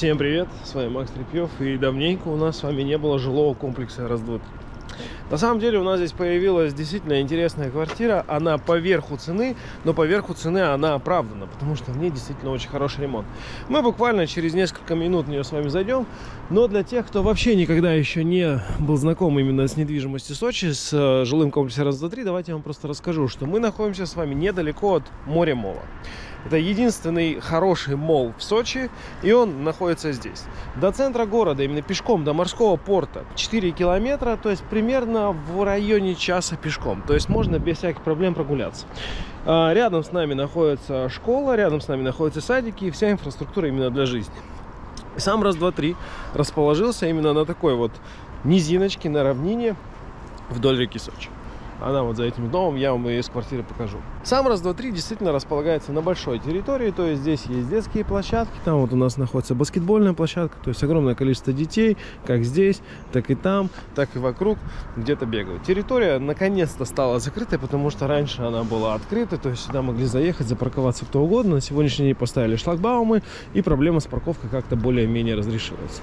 Всем привет, с вами Макс Трепьев и давненько у нас с вами не было жилого комплекса раз два На самом деле у нас здесь появилась действительно интересная квартира, она по верху цены, но по верху цены она оправдана, потому что в ней действительно очень хороший ремонт. Мы буквально через несколько минут в нее с вами зайдем, но для тех, кто вообще никогда еще не был знаком именно с недвижимостью Сочи, с э, жилым комплексом раз два давайте я вам просто расскажу, что мы находимся с вами недалеко от моря Мола. Это единственный хороший мол в Сочи, и он находится здесь. До центра города, именно пешком, до морского порта, 4 километра, то есть примерно в районе часа пешком. То есть можно без всяких проблем прогуляться. А, рядом с нами находится школа, рядом с нами находятся садики и вся инфраструктура именно для жизни. Сам раз, два, три расположился именно на такой вот низиночке, на равнине вдоль реки Сочи. Она вот за этим домом, я вам ее из квартиры покажу. Сам раз, два, три действительно располагается на большой территории, то есть здесь есть детские площадки, там вот у нас находится баскетбольная площадка, то есть огромное количество детей, как здесь, так и там, так и вокруг, где-то бегают. Территория наконец-то стала закрытой, потому что раньше она была открыта, то есть сюда могли заехать, запарковаться кто угодно. На сегодняшний день поставили шлагбаумы, и проблема с парковкой как-то более-менее разрешилась.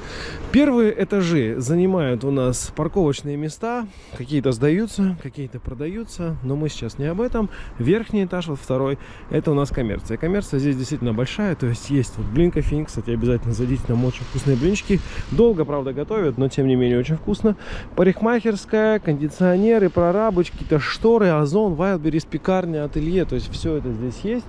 Первые этажи занимают у нас парковочные места, какие-то сдаются, какие-то продаются, но мы сейчас не об этом. Верх верхний этаж, вот второй, это у нас коммерция. Коммерция здесь действительно большая, то есть есть вот блин кофейн, кстати, обязательно зайдите, там очень вкусные блинчики. Долго, правда, готовят, но тем не менее очень вкусно. Парикмахерская, кондиционеры, прорабочки, какие-то шторы, озон, вайлберис, пекарня, ателье, то есть все это здесь есть.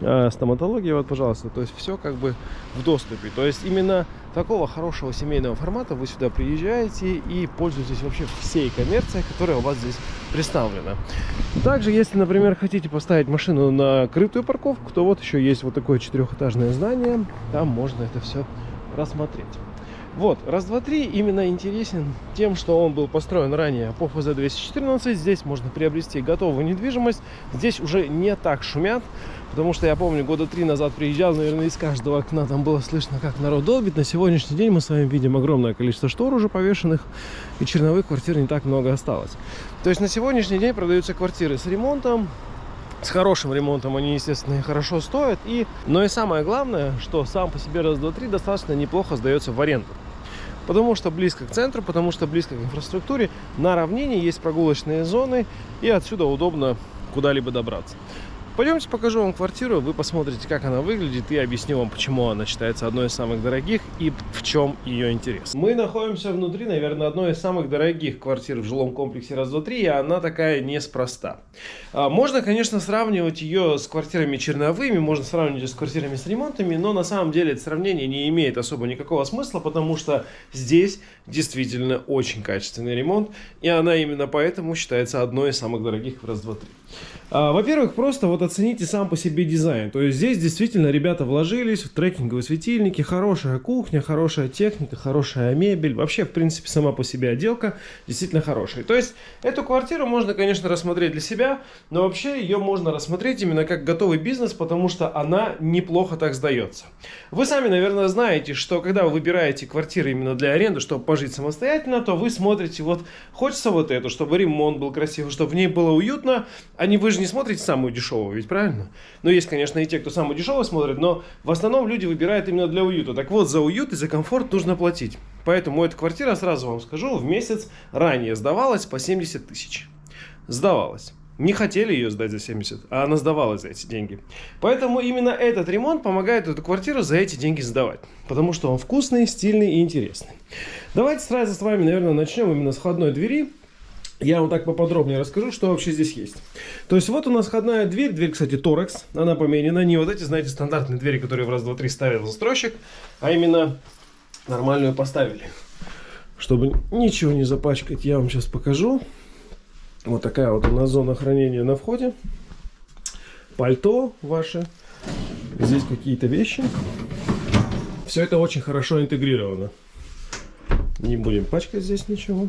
А, стоматология, вот, пожалуйста, то есть все как бы в доступе. То есть именно такого хорошего семейного формата вы сюда приезжаете и пользуетесь вообще всей коммерцией, которая у вас здесь представлена. Также, если, например, хотите поставить машину на крытую парковку, то вот еще есть вот такое четырехэтажное здание, там можно это все рассмотреть. Вот, раз, два, три именно интересен тем, что он был построен ранее по ФЗ-214. Здесь можно приобрести готовую недвижимость. Здесь уже не так шумят, потому что я помню, года три назад приезжал, наверное, из каждого окна там было слышно, как народ долбит. На сегодняшний день мы с вами видим огромное количество штор уже повешенных, и черновых квартир не так много осталось. То есть на сегодняшний день продаются квартиры с ремонтом, с хорошим ремонтом они, естественно, хорошо стоят. И... Но и самое главное, что сам по себе раз, два, три достаточно неплохо сдается в аренду. Потому что близко к центру, потому что близко к инфраструктуре. На равнине есть прогулочные зоны, и отсюда удобно куда-либо добраться. Пойдемте покажу вам квартиру, вы посмотрите, как она выглядит, и объясню вам, почему она считается одной из самых дорогих и в чем ее интерес. Мы находимся внутри, наверное, одной из самых дорогих квартир в жилом комплексе раз, два, три, и она такая неспроста. А, можно, конечно, сравнивать ее с квартирами черновыми, можно сравнивать ее с квартирами с ремонтами, но на самом деле это сравнение не имеет особо никакого смысла, потому что здесь действительно очень качественный ремонт, и она именно поэтому считается одной из самых дорогих в раз, два, три. А, во-первых, просто вот оцените сам по себе дизайн. То есть здесь действительно ребята вложились в трекинговые светильники, хорошая кухня, хорошая техника, хорошая мебель. Вообще, в принципе, сама по себе отделка действительно хорошая. То есть эту квартиру можно, конечно, рассмотреть для себя, но вообще ее можно рассмотреть именно как готовый бизнес, потому что она неплохо так сдается. Вы сами, наверное, знаете, что когда вы выбираете квартиры именно для аренды, чтобы пожить самостоятельно, то вы смотрите, вот хочется вот эту, чтобы ремонт был красивый, чтобы в ней было уютно, а не вы же не смотрите самую дешевую, ведь правильно? Ну, есть, конечно, и те, кто самую дешевую смотрит, но в основном люди выбирают именно для уюта. Так вот, за уют и за комфорт нужно платить. Поэтому эта квартира, сразу вам скажу, в месяц ранее сдавалась по 70 тысяч. Сдавалась. Не хотели ее сдать за 70, а она сдавалась за эти деньги. Поэтому именно этот ремонт помогает эту квартиру за эти деньги сдавать. Потому что он вкусный, стильный и интересный. Давайте сразу с вами, наверное, начнем именно с входной двери я вам так поподробнее расскажу, что вообще здесь есть. То есть вот у нас входная дверь, дверь, кстати, торекс, она поменена, не вот эти, знаете, стандартные двери, которые в раз, два, три ставил застройщик, а именно нормальную поставили. Чтобы ничего не запачкать, я вам сейчас покажу. Вот такая вот у нас зона хранения на входе. Пальто ваше. Здесь какие-то вещи. Все это очень хорошо интегрировано. Не будем пачкать здесь ничего.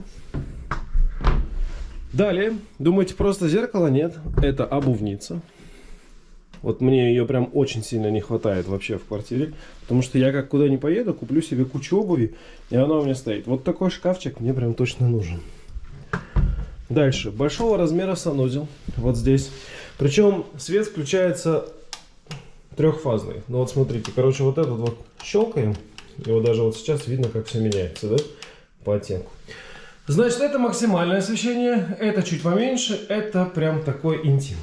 Далее, думаете, просто зеркало? Нет, это обувница. Вот мне ее прям очень сильно не хватает вообще в квартире. Потому что я как куда не поеду, куплю себе кучу обуви, и она у меня стоит. Вот такой шкафчик мне прям точно нужен. Дальше. Большого размера санузел. Вот здесь. Причем свет включается трехфазный. Ну вот смотрите, короче, вот этот вот щелкаем. Вот даже вот сейчас видно, как все меняется, да, по оттенку. Значит, это максимальное освещение, это чуть поменьше, это прям такой интим.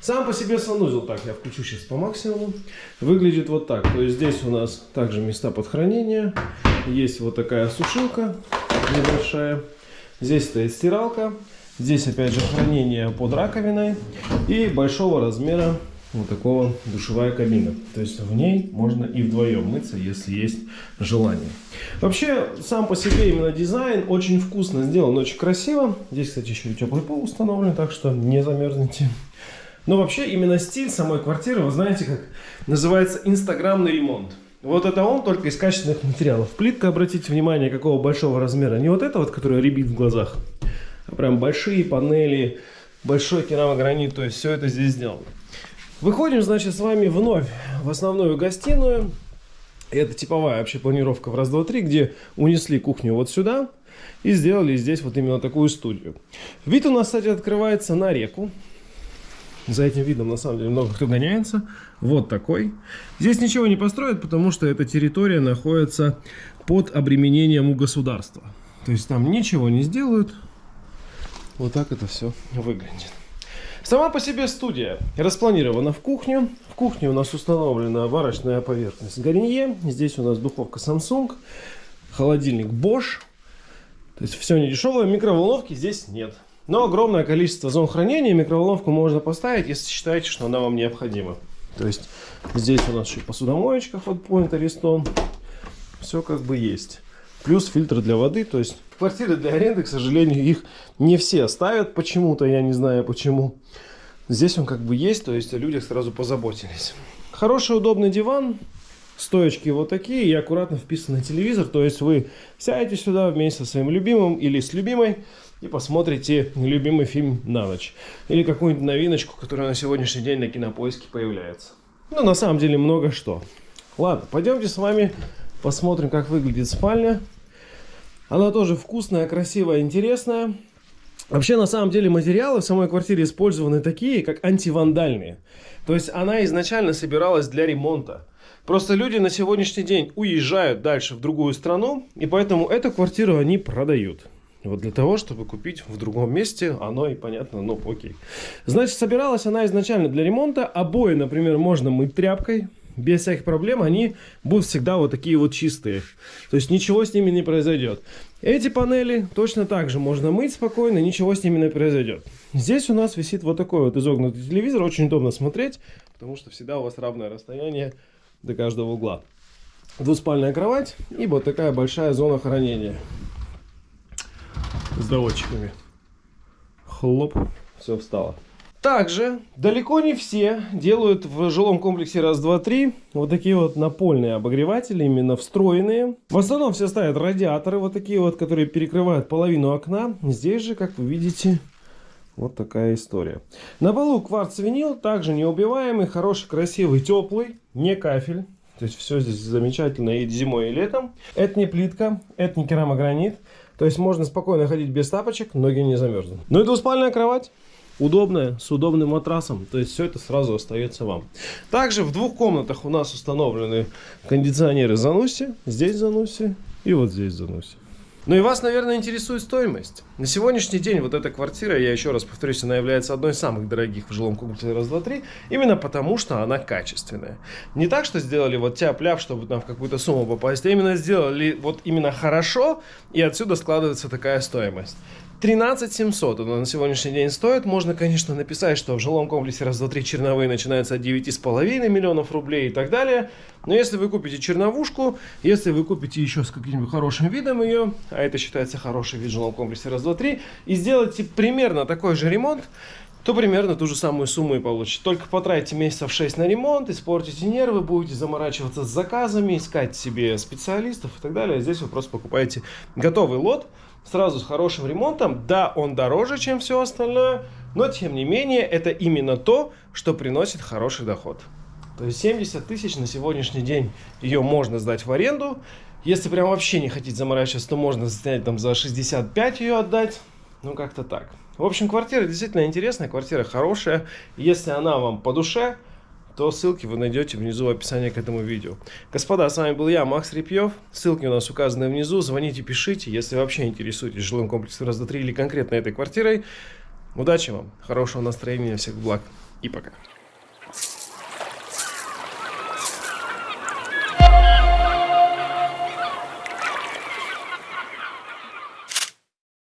Сам по себе санузел, так, я включу сейчас по максимуму, выглядит вот так. То есть здесь у нас также места под хранение, есть вот такая сушилка небольшая, здесь стоит стиралка, здесь опять же хранение под раковиной и большого размера вот такого душевая кабина. То есть в ней можно и вдвоем мыться, если есть желание. Вообще, сам по себе именно дизайн очень вкусно сделан, очень красиво. Здесь, кстати, еще и теплый пол установлен, так что не замерзнете. Но вообще именно стиль самой квартиры, вы знаете, как называется инстаграмный ремонт. Вот это он только из качественных материалов. Плитка, обратите внимание, какого большого размера. Не вот это вот, которая рябит в глазах, а прям большие панели, большой керамогранит. То есть все это здесь сделано. Выходим, значит, с вами вновь в основную гостиную. Это типовая вообще планировка в раз, два, три, где унесли кухню вот сюда и сделали здесь вот именно такую студию. Вид у нас, кстати, открывается на реку. За этим видом, на самом деле, много кто гоняется. Вот такой. Здесь ничего не построят, потому что эта территория находится под обременением у государства. То есть там ничего не сделают. Вот так это все выглядит. Сама по себе студия распланирована в кухню. В кухне у нас установлена варочная поверхность Гарнье. Здесь у нас духовка Samsung, холодильник Bosch. То есть все не дешевое. Микроволновки здесь нет. Но огромное количество зон хранения микроволновку можно поставить, если считаете, что она вам необходима. То есть здесь у нас еще посудомоечка Hotpoint Ariston. Все как бы есть. Плюс фильтр для воды. То есть квартиры для аренды, к сожалению, их не все ставят почему-то. Я не знаю почему. Здесь он как бы есть, то есть о людях сразу позаботились. Хороший удобный диван. Стоечки вот такие и аккуратно вписанный телевизор. То есть вы сядете сюда вместе со своим любимым или с любимой и посмотрите любимый фильм на ночь. Или какую-нибудь новиночку, которая на сегодняшний день на кинопоиске появляется. Ну, на самом деле, много что. Ладно, пойдемте с вами посмотрим, как выглядит спальня. Она тоже вкусная, красивая, интересная. Вообще, на самом деле, материалы в самой квартире использованы такие, как антивандальные. То есть она изначально собиралась для ремонта. Просто люди на сегодняшний день уезжают дальше в другую страну, и поэтому эту квартиру они продают. Вот для того, чтобы купить в другом месте, оно и понятно, ну окей. Значит, собиралась она изначально для ремонта. Обои, например, можно мыть тряпкой. Без всяких проблем они будут всегда вот такие вот чистые. То есть ничего с ними не произойдет. Эти панели точно так же можно мыть спокойно, ничего с ними не произойдет. Здесь у нас висит вот такой вот изогнутый телевизор. Очень удобно смотреть, потому что всегда у вас равное расстояние до каждого угла. Двуспальная кровать и вот такая большая зона хранения с доводчиками. Хлоп, все встало. Также далеко не все делают в жилом комплексе раз, два, три вот такие вот напольные обогреватели, именно встроенные. В основном все ставят радиаторы вот такие вот, которые перекрывают половину окна. Здесь же, как вы видите, вот такая история. На полу кварц-винил, также неубиваемый, хороший, красивый, теплый, не кафель. То есть все здесь замечательно и зимой, и летом. Это не плитка, это не керамогранит. То есть можно спокойно ходить без тапочек, ноги не замерзнут. Ну и двуспальная кровать. Удобная, с удобным матрасом. То есть все это сразу остается вам. Также в двух комнатах у нас установлены кондиционеры Зануси. Здесь Зануси и вот здесь Зануси. Ну и вас, наверное, интересует стоимость. На сегодняшний день вот эта квартира, я еще раз повторюсь, она является одной из самых дорогих в жилом комплексе раз, два, три, именно потому, что она качественная. Не так, что сделали вот тяп-ляп, чтобы там в какую-то сумму попасть, а именно сделали вот именно хорошо, и отсюда складывается такая стоимость. 13 700 она на сегодняшний день стоит. Можно, конечно, написать, что в жилом комплексе раз, два, три черновые начинаются от 9,5 миллионов рублей и так далее. Но если вы купите черновушку, если вы купите еще с каким-нибудь хорошим видом ее, а это считается хороший вид в жилом комплексе раз, два, три, и сделаете примерно такой же ремонт, то примерно ту же самую сумму и получите. Только потратите месяцев 6 на ремонт, испортите нервы, будете заморачиваться с заказами, искать себе специалистов и так далее. Здесь вы просто покупаете готовый лот, сразу с хорошим ремонтом. Да, он дороже, чем все остальное, но тем не менее это именно то, что приносит хороший доход. То есть 70 тысяч на сегодняшний день ее можно сдать в аренду. Если прям вообще не хотите заморачиваться, то можно снять там за 65 ее отдать. Ну, как-то так. В общем, квартира действительно интересная, квартира хорошая. Если она вам по душе, то ссылки вы найдете внизу в описании к этому видео. Господа, с вами был я, Макс Репьев. Ссылки у нас указаны внизу. Звоните, пишите, если вообще интересуетесь жилым комплексом раз, два, три или конкретно этой квартирой. Удачи вам, хорошего настроения, всех благ и пока.